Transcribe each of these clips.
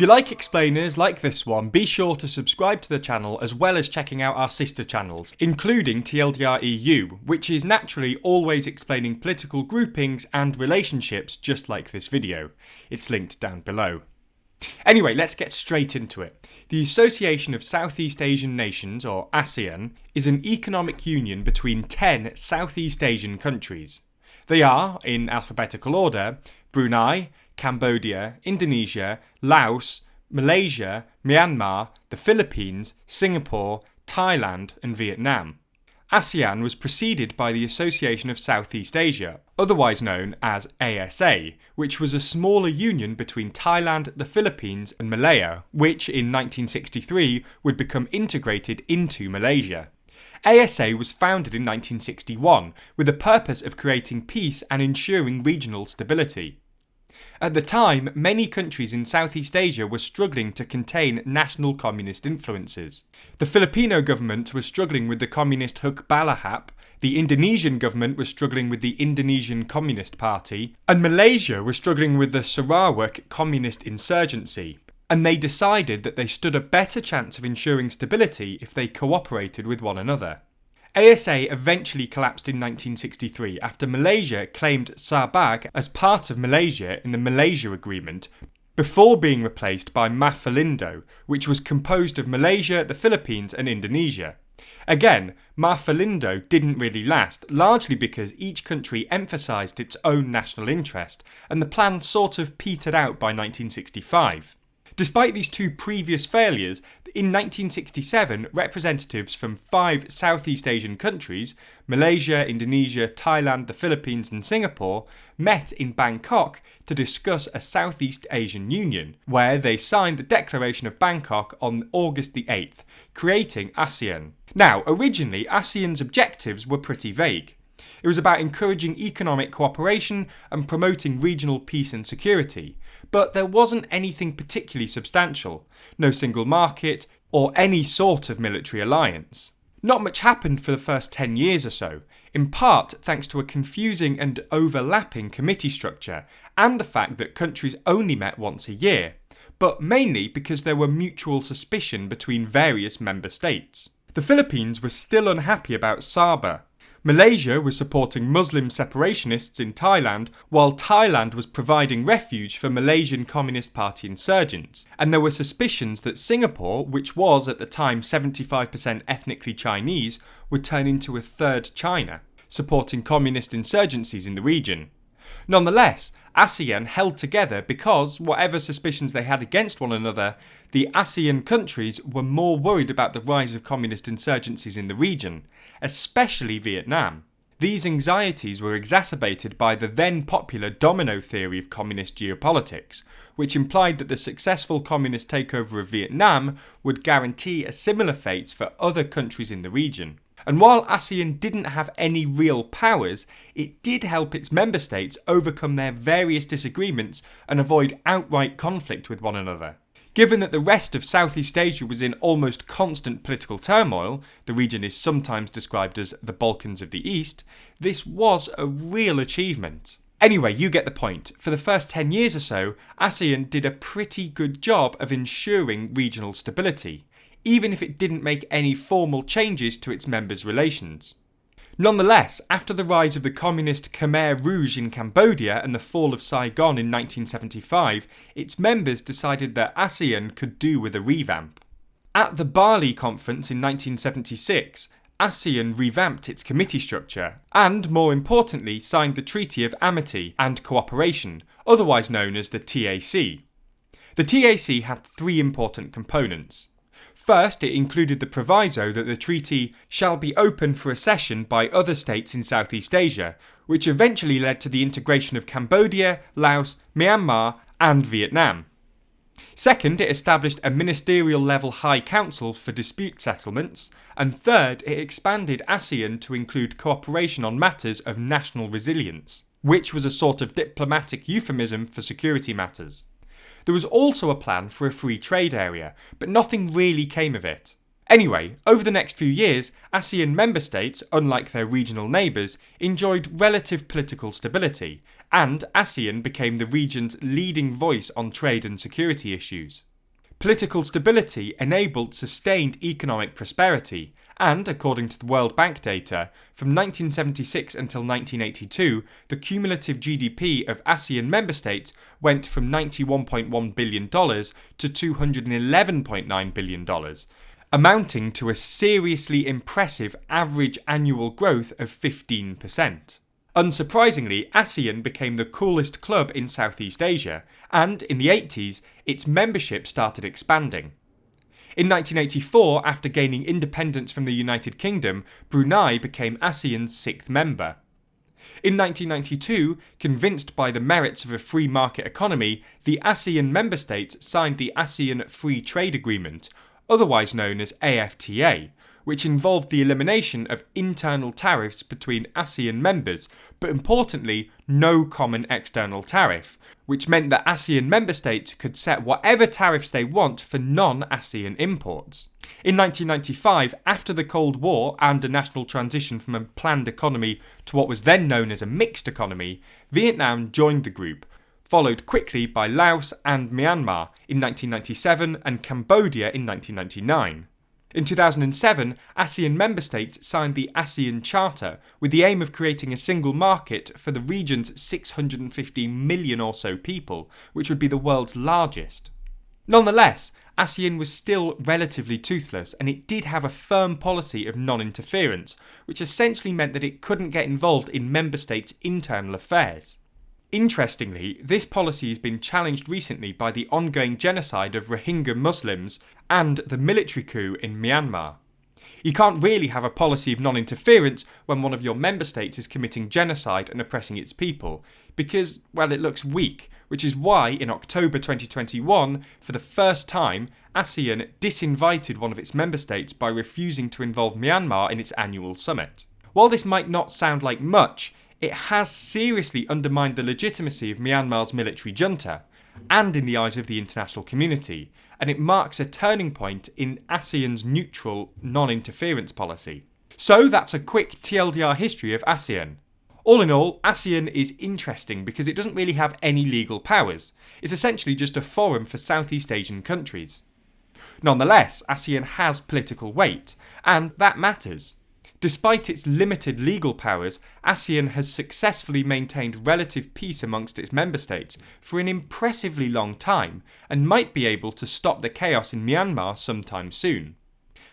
If you like explainers like this one, be sure to subscribe to the channel as well as checking out our sister channels, including TLDR EU, which is naturally always explaining political groupings and relationships just like this video. It's linked down below. Anyway, let's get straight into it. The Association of Southeast Asian Nations, or ASEAN, is an economic union between 10 Southeast Asian countries. They are, in alphabetical order, Brunei, Cambodia, Indonesia, Laos, Malaysia, Myanmar, the Philippines, Singapore, Thailand, and Vietnam. ASEAN was preceded by the Association of Southeast Asia, otherwise known as ASA, which was a smaller union between Thailand, the Philippines, and Malaya, which in 1963 would become integrated into Malaysia. ASA was founded in 1961 with the purpose of creating peace and ensuring regional stability. At the time, many countries in Southeast Asia were struggling to contain national communist influences. The Filipino government was struggling with the communist Hukbalahap, the Indonesian government was struggling with the Indonesian Communist Party, and Malaysia was struggling with the Sarawak communist insurgency. And they decided that they stood a better chance of ensuring stability if they cooperated with one another. ASA eventually collapsed in 1963 after Malaysia claimed Sabah as part of Malaysia in the Malaysia Agreement before being replaced by Maphilindo, which was composed of Malaysia, the Philippines, and Indonesia. Again, Maphilindo didn't really last, largely because each country emphasised its own national interest, and the plan sort of petered out by 1965. Despite these two previous failures, in 1967 representatives from five Southeast Asian countries Malaysia, Indonesia, Thailand, the Philippines, and Singapore met in Bangkok to discuss a Southeast Asian Union, where they signed the Declaration of Bangkok on August the 8th, creating ASEAN. Now, originally, ASEAN's objectives were pretty vague. It was about encouraging economic cooperation and promoting regional peace and security. But there wasn't anything particularly substantial no single market, or any sort of military alliance. Not much happened for the first 10 years or so, in part thanks to a confusing and overlapping committee structure and the fact that countries only met once a year, but mainly because there were mutual suspicion between various member states. The Philippines was still unhappy about Sabah, Malaysia was supporting Muslim separationists in Thailand, while Thailand was providing refuge for Malaysian Communist Party insurgents. And there were suspicions that Singapore, which was at the time 75% ethnically Chinese, would turn into a third China, supporting communist insurgencies in the region. Nonetheless, ASEAN held together because, whatever suspicions they had against one another, the ASEAN countries were more worried about the rise of communist insurgencies in the region, especially Vietnam. These anxieties were exacerbated by the then popular domino theory of communist geopolitics, which implied that the successful communist takeover of Vietnam would guarantee a similar fate for other countries in the region. And while ASEAN didn't have any real powers, it did help its member states overcome their various disagreements and avoid outright conflict with one another. Given that the rest of Southeast Asia was in almost constant political turmoil, the region is sometimes described as the Balkans of the East, this was a real achievement. Anyway, you get the point. For the first 10 years or so, ASEAN did a pretty good job of ensuring regional stability even if it didn't make any formal changes to its members' relations. Nonetheless, after the rise of the communist Khmer Rouge in Cambodia and the fall of Saigon in 1975, its members decided that ASEAN could do with a revamp. At the Bali conference in 1976, ASEAN revamped its committee structure and, more importantly, signed the Treaty of Amity and Cooperation, otherwise known as the TAC. The TAC had three important components. First, it included the proviso that the treaty shall be open for accession by other states in Southeast Asia, which eventually led to the integration of Cambodia, Laos, Myanmar, and Vietnam. Second, it established a ministerial level High Council for dispute settlements. And third, it expanded ASEAN to include cooperation on matters of national resilience, which was a sort of diplomatic euphemism for security matters. There was also a plan for a free trade area, but nothing really came of it. Anyway, over the next few years, ASEAN member states, unlike their regional neighbours, enjoyed relative political stability, and ASEAN became the region's leading voice on trade and security issues. Political stability enabled sustained economic prosperity, and according to the World Bank data, from 1976 until 1982, the cumulative GDP of ASEAN member states went from $91.1 billion to $211.9 billion, amounting to a seriously impressive average annual growth of 15%. Unsurprisingly, ASEAN became the coolest club in Southeast Asia, and in the 80s, its membership started expanding. In 1984, after gaining independence from the United Kingdom, Brunei became ASEAN's sixth member. In 1992, convinced by the merits of a free market economy, the ASEAN member states signed the ASEAN Free Trade Agreement, otherwise known as AFTA, which involved the elimination of internal tariffs between ASEAN members, but importantly, no common external tariff, which meant that ASEAN member states could set whatever tariffs they want for non ASEAN imports. In 1995, after the Cold War and a national transition from a planned economy to what was then known as a mixed economy, Vietnam joined the group, followed quickly by Laos and Myanmar in 1997 and Cambodia in 1999. In 2007, ASEAN member states signed the ASEAN Charter with the aim of creating a single market for the region's 615 million or so people, which would be the world's largest. Nonetheless, ASEAN was still relatively toothless and it did have a firm policy of non interference, which essentially meant that it couldn't get involved in member states' internal affairs. Interestingly, this policy has been challenged recently by the ongoing genocide of Rohingya Muslims and the military coup in Myanmar. You can't really have a policy of non interference when one of your member states is committing genocide and oppressing its people, because, well, it looks weak, which is why in October 2021, for the first time, ASEAN disinvited one of its member states by refusing to involve Myanmar in its annual summit. While this might not sound like much, it has seriously undermined the legitimacy of Myanmar's military junta, and in the eyes of the international community, and it marks a turning point in ASEAN's neutral, non interference policy. So that's a quick TLDR history of ASEAN. All in all, ASEAN is interesting because it doesn't really have any legal powers. It's essentially just a forum for Southeast Asian countries. Nonetheless, ASEAN has political weight, and that matters. Despite its limited legal powers, ASEAN has successfully maintained relative peace amongst its member states for an impressively long time and might be able to stop the chaos in Myanmar sometime soon.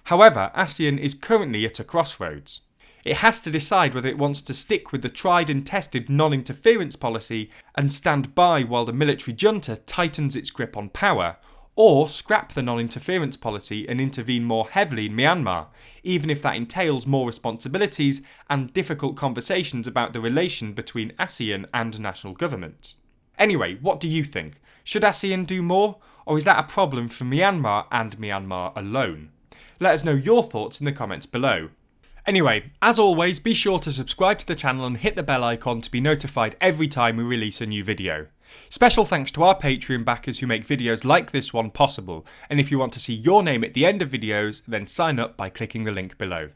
However, ASEAN is currently at a crossroads. It has to decide whether it wants to stick with the tried and tested non interference policy and stand by while the military junta tightens its grip on power, or scrap the non interference policy and intervene more heavily in Myanmar, even if that entails more responsibilities and difficult conversations about the relation between ASEAN and national governments. Anyway, what do you think? Should ASEAN do more, or is that a problem for Myanmar and Myanmar alone? Let us know your thoughts in the comments below. Anyway, as always, be sure to subscribe to the channel and hit the bell icon to be notified every time we release a new video. Special thanks to our Patreon backers who make videos like this one possible, and if you want to see your name at the end of videos, then sign up by clicking the link below.